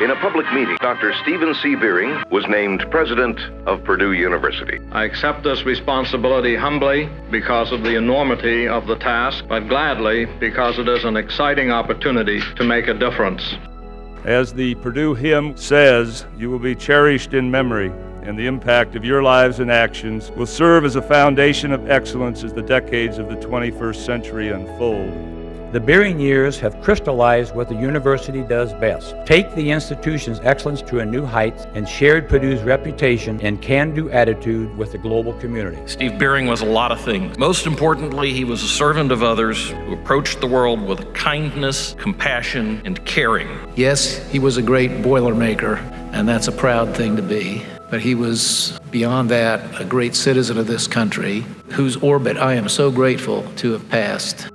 In a public meeting, Dr. Steven C. Beering was named president of Purdue University. I accept this responsibility humbly because of the enormity of the task, but gladly because it is an exciting opportunity to make a difference. As the Purdue hymn says, you will be cherished in memory, and the impact of your lives and actions will serve as a foundation of excellence as the decades of the 21st century unfold. The Beering years have crystallized what the university does best. Take the institution's excellence to a new height and shared Purdue's reputation and can-do attitude with the global community. Steve Beering was a lot of things. Most importantly, he was a servant of others who approached the world with kindness, compassion, and caring. Yes, he was a great Boilermaker, and that's a proud thing to be. But he was, beyond that, a great citizen of this country, whose orbit I am so grateful to have passed.